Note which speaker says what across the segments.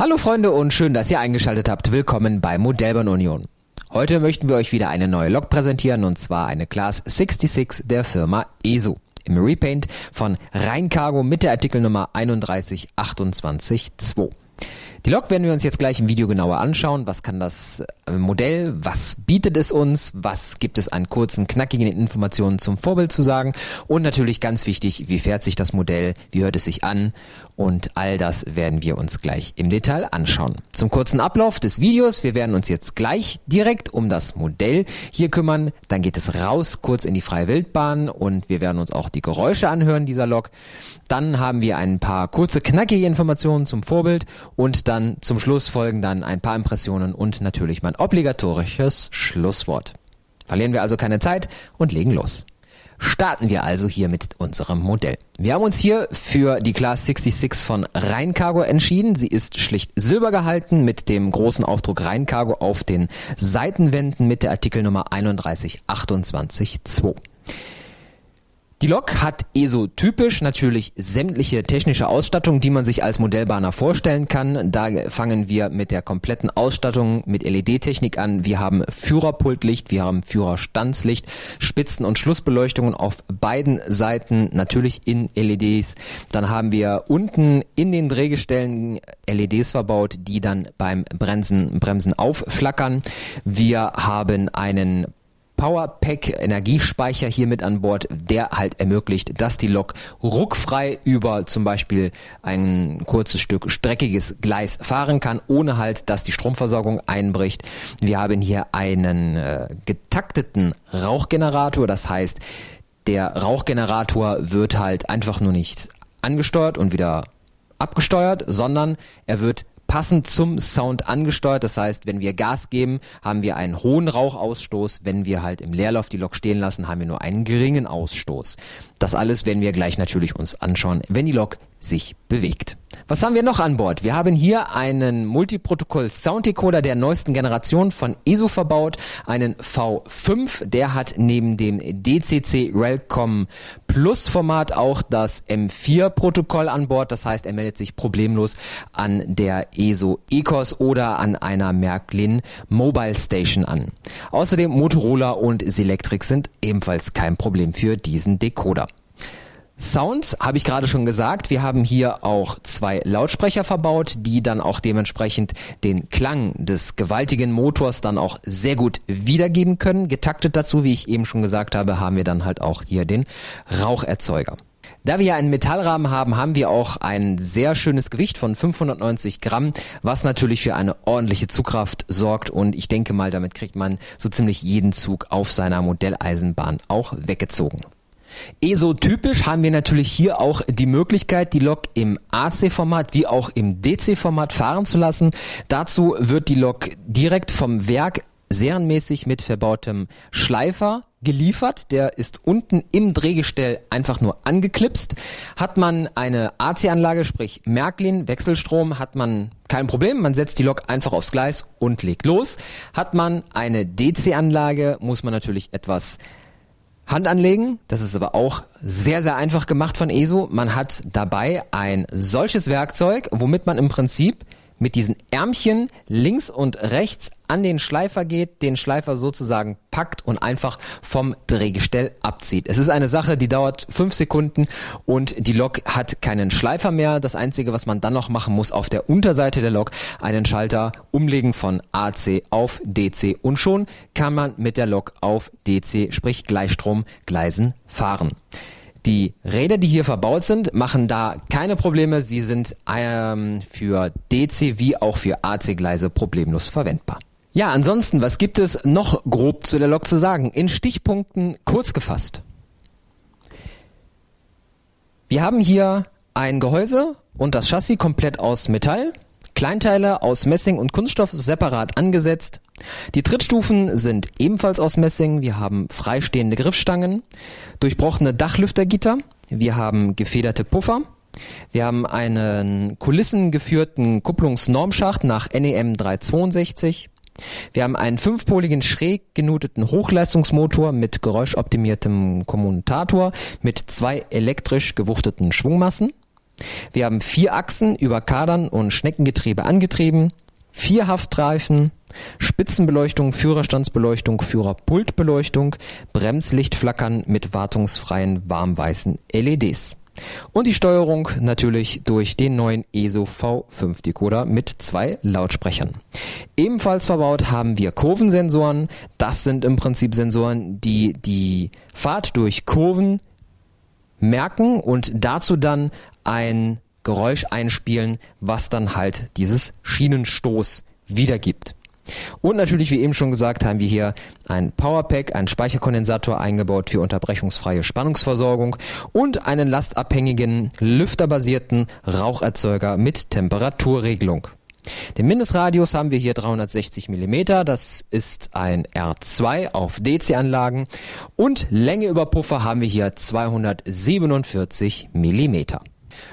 Speaker 1: Hallo Freunde und schön, dass ihr eingeschaltet habt. Willkommen bei Modellbahn Union. Heute möchten wir euch wieder eine neue Lok präsentieren und zwar eine Class 66 der Firma ESO im Repaint von Rheincargo mit der Artikelnummer 31282. Die Lok werden wir uns jetzt gleich im Video genauer anschauen. Was kann das äh, Modell? Was bietet es uns? Was gibt es an kurzen, knackigen Informationen zum Vorbild zu sagen? Und natürlich ganz wichtig, wie fährt sich das Modell? Wie hört es sich an? Und all das werden wir uns gleich im Detail anschauen. Zum kurzen Ablauf des Videos. Wir werden uns jetzt gleich direkt um das Modell hier kümmern. Dann geht es raus kurz in die freie Wildbahn und wir werden uns auch die Geräusche anhören dieser Lok. Dann haben wir ein paar kurze, knackige Informationen zum Vorbild und dann zum Schluss folgen dann ein paar Impressionen und natürlich mein obligatorisches Schlusswort. Verlieren wir also keine Zeit und legen los. Starten wir also hier mit unserem Modell. Wir haben uns hier für die Class 66 von Rheincargo entschieden. Sie ist schlicht silber gehalten mit dem großen Aufdruck Rheincargo auf den Seitenwänden mit der Artikelnummer 31282. Die Lok hat ESO-typisch natürlich sämtliche technische Ausstattung, die man sich als Modellbahner vorstellen kann. Da fangen wir mit der kompletten Ausstattung mit LED-Technik an. Wir haben Führerpultlicht, wir haben Führerstandslicht, Spitzen- und Schlussbeleuchtungen auf beiden Seiten, natürlich in LEDs. Dann haben wir unten in den Drehgestellen LEDs verbaut, die dann beim Bremsen, Bremsen aufflackern. Wir haben einen Powerpack Energiespeicher hier mit an Bord, der halt ermöglicht, dass die Lok ruckfrei über zum Beispiel ein kurzes Stück streckiges Gleis fahren kann, ohne halt, dass die Stromversorgung einbricht. Wir haben hier einen äh, getakteten Rauchgenerator, das heißt, der Rauchgenerator wird halt einfach nur nicht angesteuert und wieder abgesteuert, sondern er wird passend zum Sound angesteuert. Das heißt, wenn wir Gas geben, haben wir einen hohen Rauchausstoß. Wenn wir halt im Leerlauf die Lok stehen lassen, haben wir nur einen geringen Ausstoß. Das alles werden wir gleich natürlich uns anschauen, wenn die Lok sich bewegt. Was haben wir noch an Bord? Wir haben hier einen Multiprotokoll Sound Decoder der neuesten Generation von ESO verbaut, einen V5, der hat neben dem DCC Relcom Plus Format auch das M4 Protokoll an Bord, das heißt, er meldet sich problemlos an der ESO Ecos oder an einer Märklin Mobile Station an. Außerdem Motorola und Selectric sind ebenfalls kein Problem für diesen Decoder. Sounds habe ich gerade schon gesagt. Wir haben hier auch zwei Lautsprecher verbaut, die dann auch dementsprechend den Klang des gewaltigen Motors dann auch sehr gut wiedergeben können. Getaktet dazu, wie ich eben schon gesagt habe, haben wir dann halt auch hier den Raucherzeuger. Da wir ja einen Metallrahmen haben, haben wir auch ein sehr schönes Gewicht von 590 Gramm, was natürlich für eine ordentliche Zugkraft sorgt und ich denke mal, damit kriegt man so ziemlich jeden Zug auf seiner Modelleisenbahn auch weggezogen. ESO-typisch haben wir natürlich hier auch die Möglichkeit, die Lok im AC-Format wie auch im DC-Format fahren zu lassen. Dazu wird die Lok direkt vom Werk serienmäßig mit verbautem Schleifer geliefert. Der ist unten im Drehgestell einfach nur angeklipst. Hat man eine AC-Anlage, sprich Märklin, Wechselstrom, hat man kein Problem. Man setzt die Lok einfach aufs Gleis und legt los. Hat man eine DC-Anlage, muss man natürlich etwas Hand anlegen. Das ist aber auch sehr, sehr einfach gemacht von ESO. Man hat dabei ein solches Werkzeug, womit man im Prinzip mit diesen Ärmchen links und rechts an den Schleifer geht, den Schleifer sozusagen packt und einfach vom Drehgestell abzieht. Es ist eine Sache, die dauert fünf Sekunden und die Lok hat keinen Schleifer mehr. Das Einzige, was man dann noch machen muss, auf der Unterseite der Lok einen Schalter umlegen von AC auf DC und schon kann man mit der Lok auf DC, sprich Gleichstromgleisen fahren. Die Räder, die hier verbaut sind, machen da keine Probleme. Sie sind ähm, für DC wie auch für AC-Gleise problemlos verwendbar. Ja, ansonsten, was gibt es noch grob zu der Lok zu sagen? In Stichpunkten kurz gefasst. Wir haben hier ein Gehäuse und das Chassis komplett aus Metall. Kleinteile aus Messing und Kunststoff separat angesetzt. Die Trittstufen sind ebenfalls aus Messing. Wir haben freistehende Griffstangen, durchbrochene Dachlüftergitter. Wir haben gefederte Puffer. Wir haben einen kulissengeführten Kupplungsnormschacht nach NEM 362. Wir haben einen fünfpoligen schräg genuteten Hochleistungsmotor mit geräuschoptimiertem Kommutator mit zwei elektrisch gewuchteten Schwungmassen. Wir haben vier Achsen über Kadern und Schneckengetriebe angetrieben, vier Haftreifen, Spitzenbeleuchtung, Führerstandsbeleuchtung, Führerpultbeleuchtung, Bremslichtflackern mit wartungsfreien warmweißen LEDs. Und die Steuerung natürlich durch den neuen ESO V5 Decoder mit zwei Lautsprechern. Ebenfalls verbaut haben wir Kurvensensoren. Das sind im Prinzip Sensoren, die die Fahrt durch Kurven merken und dazu dann ein Geräusch einspielen, was dann halt dieses Schienenstoß wiedergibt. Und natürlich, wie eben schon gesagt, haben wir hier ein Powerpack, einen Speicherkondensator eingebaut für unterbrechungsfreie Spannungsversorgung und einen lastabhängigen, lüfterbasierten Raucherzeuger mit Temperaturregelung. Den Mindestradius haben wir hier 360 mm, das ist ein R2 auf DC-Anlagen und Länge über Puffer haben wir hier 247 mm.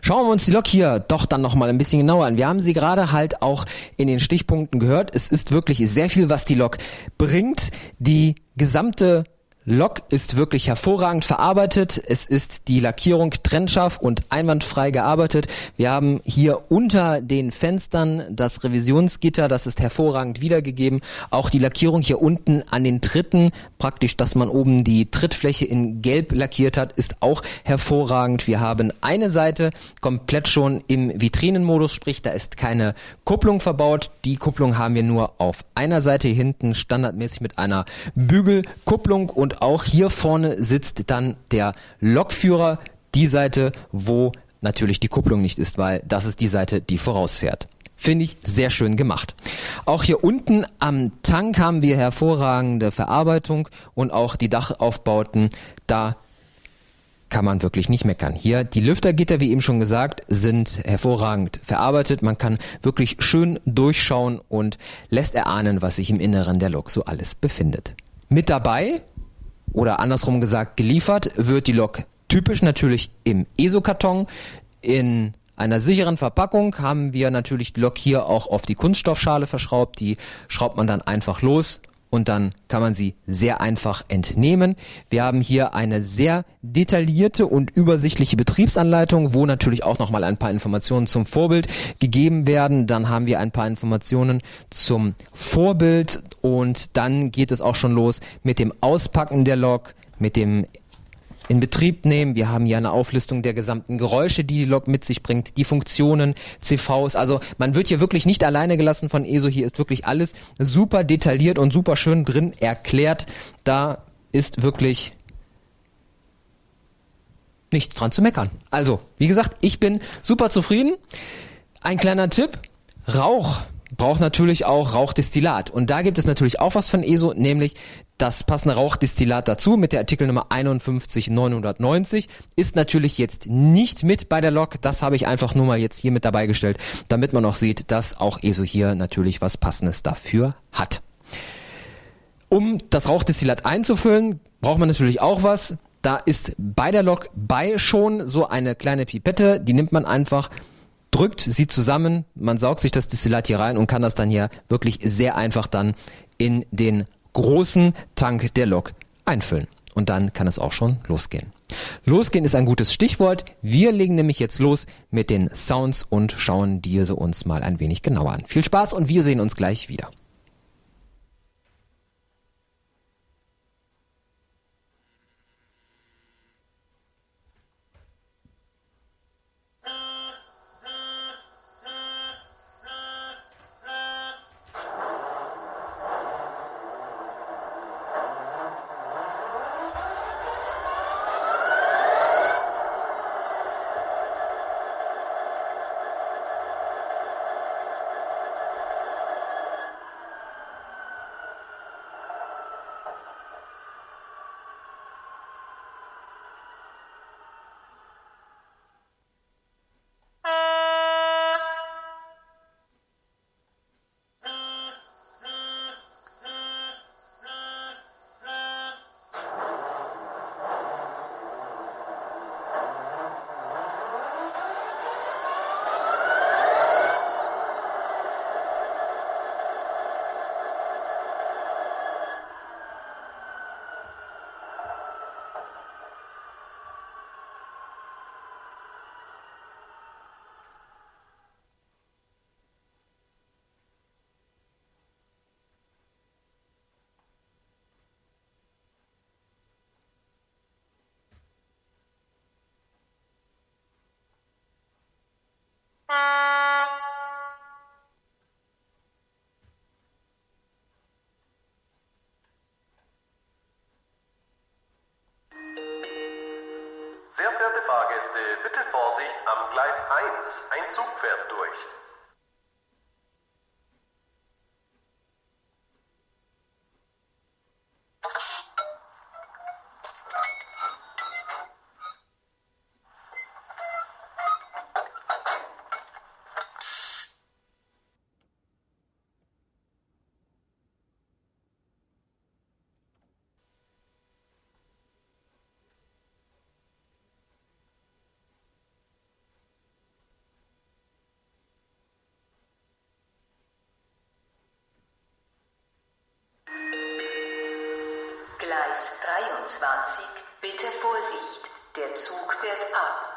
Speaker 1: Schauen wir uns die Lok hier doch dann nochmal ein bisschen genauer an. Wir haben sie gerade halt auch in den Stichpunkten gehört. Es ist wirklich sehr viel, was die Lok bringt. Die gesamte Lok ist wirklich hervorragend verarbeitet. Es ist die Lackierung trennscharf und einwandfrei gearbeitet. Wir haben hier unter den Fenstern das Revisionsgitter, das ist hervorragend wiedergegeben. Auch die Lackierung hier unten an den Tritten, praktisch, dass man oben die Trittfläche in gelb lackiert hat, ist auch hervorragend. Wir haben eine Seite komplett schon im Vitrinenmodus, sprich, da ist keine Kupplung verbaut. Die Kupplung haben wir nur auf einer Seite hinten standardmäßig mit einer Bügelkupplung und auch hier vorne sitzt dann der Lokführer, die Seite, wo natürlich die Kupplung nicht ist, weil das ist die Seite, die vorausfährt. Finde ich sehr schön gemacht. Auch hier unten am Tank haben wir hervorragende Verarbeitung und auch die Dachaufbauten, da kann man wirklich nicht meckern. Hier die Lüftergitter, wie eben schon gesagt, sind hervorragend verarbeitet. Man kann wirklich schön durchschauen und lässt erahnen, was sich im Inneren der Lok so alles befindet. Mit dabei oder andersrum gesagt geliefert wird die Lok typisch natürlich im ESO-Karton. In einer sicheren Verpackung haben wir natürlich die Lok hier auch auf die Kunststoffschale verschraubt. Die schraubt man dann einfach los und dann kann man sie sehr einfach entnehmen. Wir haben hier eine sehr detaillierte und übersichtliche Betriebsanleitung, wo natürlich auch nochmal ein paar Informationen zum Vorbild gegeben werden. Dann haben wir ein paar Informationen zum Vorbild und dann geht es auch schon los mit dem Auspacken der Lok, mit dem in Betrieb nehmen. Wir haben hier eine Auflistung der gesamten Geräusche, die die Lok mit sich bringt, die Funktionen, CVs. Also man wird hier wirklich nicht alleine gelassen von ESO. Hier ist wirklich alles super detailliert und super schön drin erklärt. Da ist wirklich nichts dran zu meckern. Also, wie gesagt, ich bin super zufrieden. Ein kleiner Tipp. Rauch braucht natürlich auch Rauchdestillat. Und da gibt es natürlich auch was von ESO, nämlich das passende Rauchdestillat dazu mit der Artikelnummer 51990 ist natürlich jetzt nicht mit bei der Lok. Das habe ich einfach nur mal jetzt hier mit dabei gestellt, damit man auch sieht, dass auch ESO hier natürlich was passendes dafür hat. Um das Rauchdestillat einzufüllen, braucht man natürlich auch was. Da ist bei der Lok bei schon so eine kleine Pipette, die nimmt man einfach drückt sie zusammen, man saugt sich das Destillat hier rein und kann das dann hier wirklich sehr einfach dann in den großen Tank der Lok einfüllen. Und dann kann es auch schon losgehen. Losgehen ist ein gutes Stichwort. Wir legen nämlich jetzt los mit den Sounds und schauen diese uns mal ein wenig genauer an. Viel Spaß und wir sehen uns gleich wieder.
Speaker 2: Fahrgäste, bitte Vorsicht, am Gleis 1. Ein Zug fährt durch.
Speaker 3: Gleis 23, bitte Vorsicht, der Zug fährt ab.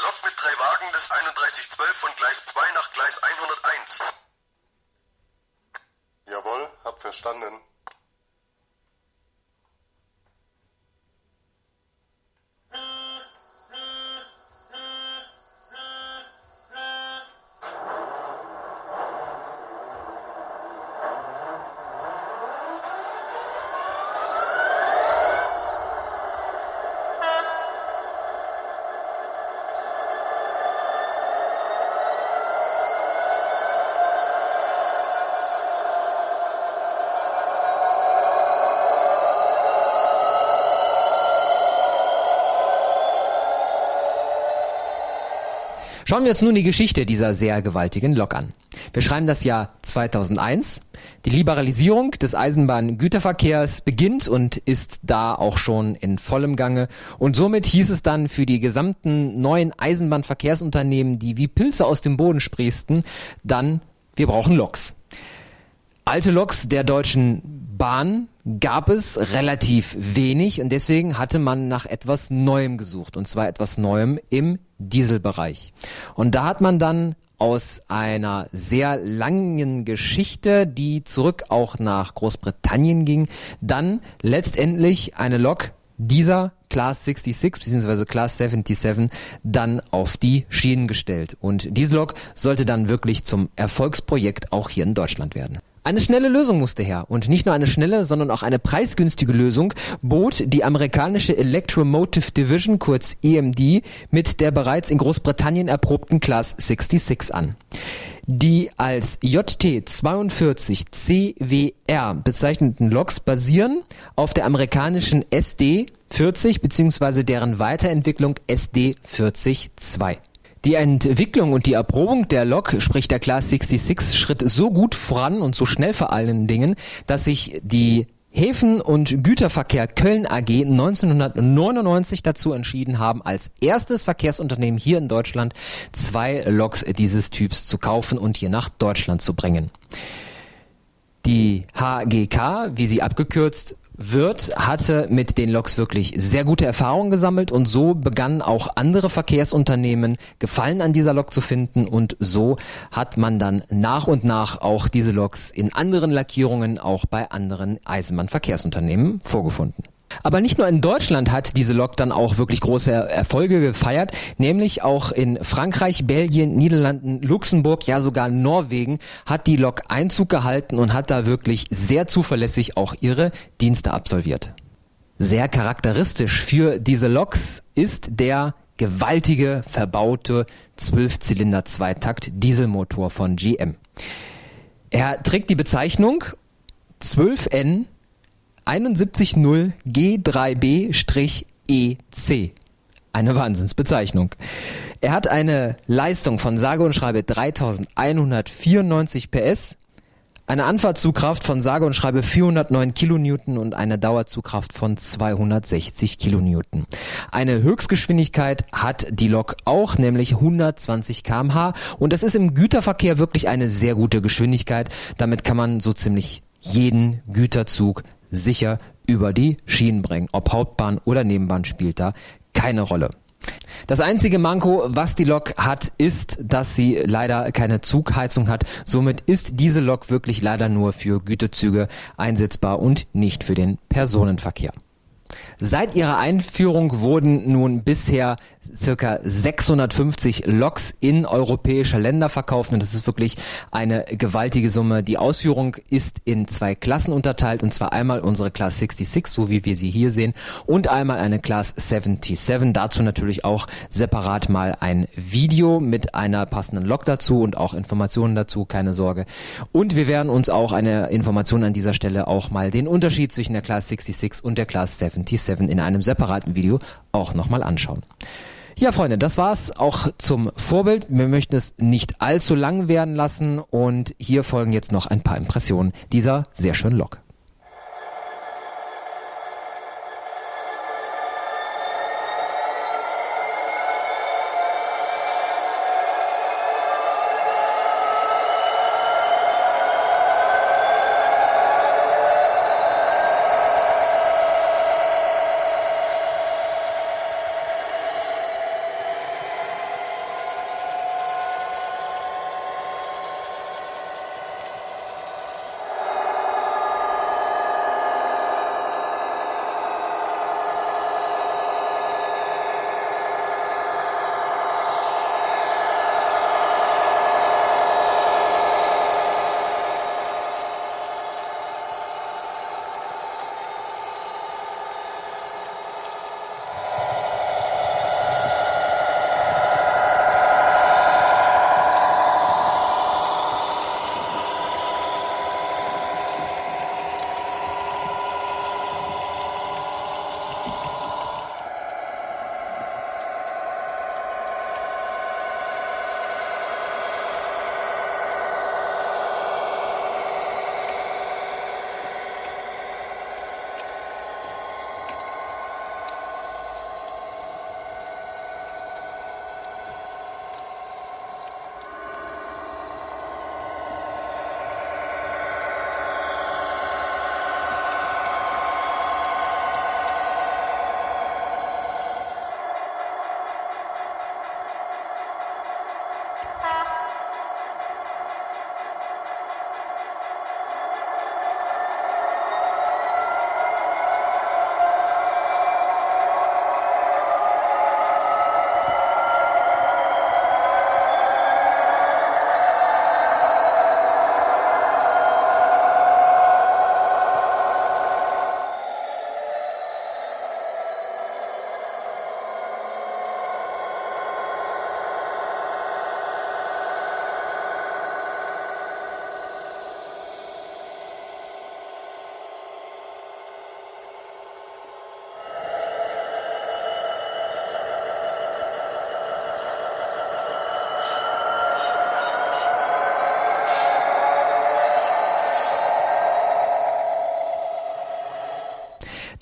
Speaker 2: Lok mit drei Wagen des 3112 von Gleis 2 nach Gleis 101.
Speaker 4: Jawohl, hab verstanden.
Speaker 1: Schauen wir uns nun die Geschichte dieser sehr gewaltigen Lok an. Wir schreiben das Jahr 2001. Die Liberalisierung des Eisenbahngüterverkehrs beginnt und ist da auch schon in vollem Gange. Und somit hieß es dann für die gesamten neuen Eisenbahnverkehrsunternehmen, die wie Pilze aus dem Boden sprießten, dann, wir brauchen Loks. Alte Loks der Deutschen Bahn gab es relativ wenig und deswegen hatte man nach etwas Neuem gesucht und zwar etwas Neuem im Dieselbereich. Und da hat man dann aus einer sehr langen Geschichte, die zurück auch nach Großbritannien ging, dann letztendlich eine Lok dieser Class 66 bzw. Class 77 dann auf die Schienen gestellt. Und diese Lok sollte dann wirklich zum Erfolgsprojekt auch hier in Deutschland werden. Eine schnelle Lösung musste her. Und nicht nur eine schnelle, sondern auch eine preisgünstige Lösung bot die amerikanische Electromotive Division, kurz EMD, mit der bereits in Großbritannien erprobten Class 66 an. Die als JT42CWR bezeichneten Loks basieren auf der amerikanischen SD 40 bzw. deren Weiterentwicklung SD 40-2. Die Entwicklung und die Erprobung der Lok, sprich der Class 66, schritt so gut voran und so schnell vor allen Dingen, dass sich die Häfen- und Güterverkehr Köln AG 1999 dazu entschieden haben, als erstes Verkehrsunternehmen hier in Deutschland zwei Loks dieses Typs zu kaufen und hier nach Deutschland zu bringen. Die HGK, wie sie abgekürzt Wirth hatte mit den Loks wirklich sehr gute Erfahrungen gesammelt und so begannen auch andere Verkehrsunternehmen Gefallen an dieser Lok zu finden und so hat man dann nach und nach auch diese Loks in anderen Lackierungen auch bei anderen Eisenbahnverkehrsunternehmen vorgefunden. Aber nicht nur in Deutschland hat diese Lok dann auch wirklich große Erfolge gefeiert, nämlich auch in Frankreich, Belgien, Niederlanden, Luxemburg, ja sogar Norwegen hat die Lok Einzug gehalten und hat da wirklich sehr zuverlässig auch ihre Dienste absolviert. Sehr charakteristisch für diese Loks ist der gewaltige verbaute Zwölfzylinder Zweitakt Dieselmotor von GM. Er trägt die Bezeichnung 12N 710 G3B-EC. Eine Wahnsinnsbezeichnung. Er hat eine Leistung von sage und schreibe 3194 PS, eine Anfahrtzugkraft von sage und schreibe 409 Kilonewton und eine Dauerzugkraft von 260 Kilonewton. Eine Höchstgeschwindigkeit hat die Lok auch, nämlich 120 kmh und das ist im Güterverkehr wirklich eine sehr gute Geschwindigkeit. Damit kann man so ziemlich jeden Güterzug sicher über die Schienen bringen. Ob Hauptbahn oder Nebenbahn spielt da keine Rolle. Das einzige Manko, was die Lok hat, ist, dass sie leider keine Zugheizung hat. Somit ist diese Lok wirklich leider nur für Gütezüge einsetzbar und nicht für den Personenverkehr. Seit ihrer Einführung wurden nun bisher circa 650 Loks in europäische Länder verkauft und das ist wirklich eine gewaltige Summe. Die Ausführung ist in zwei Klassen unterteilt und zwar einmal unsere Class 66, so wie wir sie hier sehen, und einmal eine Class 77. Dazu natürlich auch separat mal ein Video mit einer passenden Lok dazu und auch Informationen dazu, keine Sorge. Und wir werden uns auch eine Information an dieser Stelle auch mal den Unterschied zwischen der Class 66 und der Class 77 7 in einem separaten Video auch nochmal anschauen. Ja, Freunde, das war's auch zum Vorbild. Wir möchten es nicht allzu lang werden lassen und hier folgen jetzt noch ein paar Impressionen dieser sehr schönen Lok.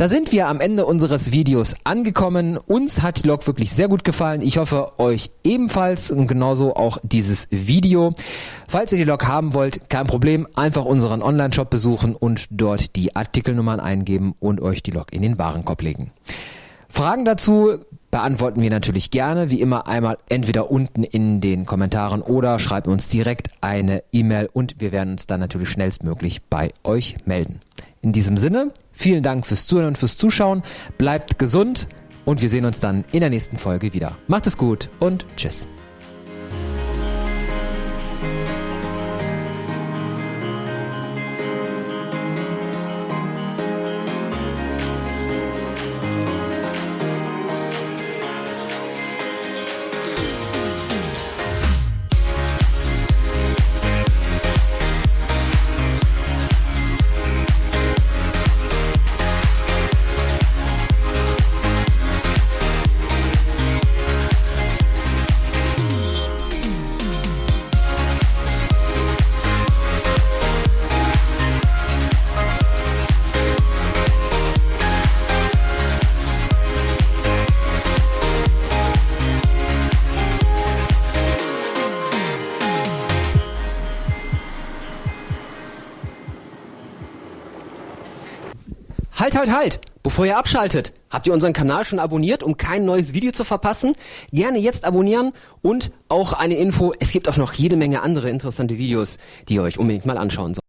Speaker 1: Da sind wir am Ende unseres Videos angekommen. Uns hat die Lok wirklich sehr gut gefallen. Ich hoffe, euch ebenfalls und genauso auch dieses Video. Falls ihr die Lok haben wollt, kein Problem. Einfach unseren Online-Shop besuchen und dort die Artikelnummern eingeben und euch die Lok in den Warenkorb legen. Fragen dazu beantworten wir natürlich gerne, wie immer einmal entweder unten in den Kommentaren oder schreibt uns direkt eine E-Mail und wir werden uns dann natürlich schnellstmöglich bei euch melden. In diesem Sinne, vielen Dank fürs Zuhören und fürs Zuschauen. Bleibt gesund und wir sehen uns dann in der nächsten Folge wieder. Macht es gut und tschüss.
Speaker 5: Halt, halt! Bevor ihr abschaltet, habt ihr unseren Kanal schon abonniert, um kein neues Video zu verpassen? Gerne jetzt abonnieren und auch eine Info, es gibt auch noch jede Menge andere interessante Videos, die ihr euch unbedingt mal anschauen sollt.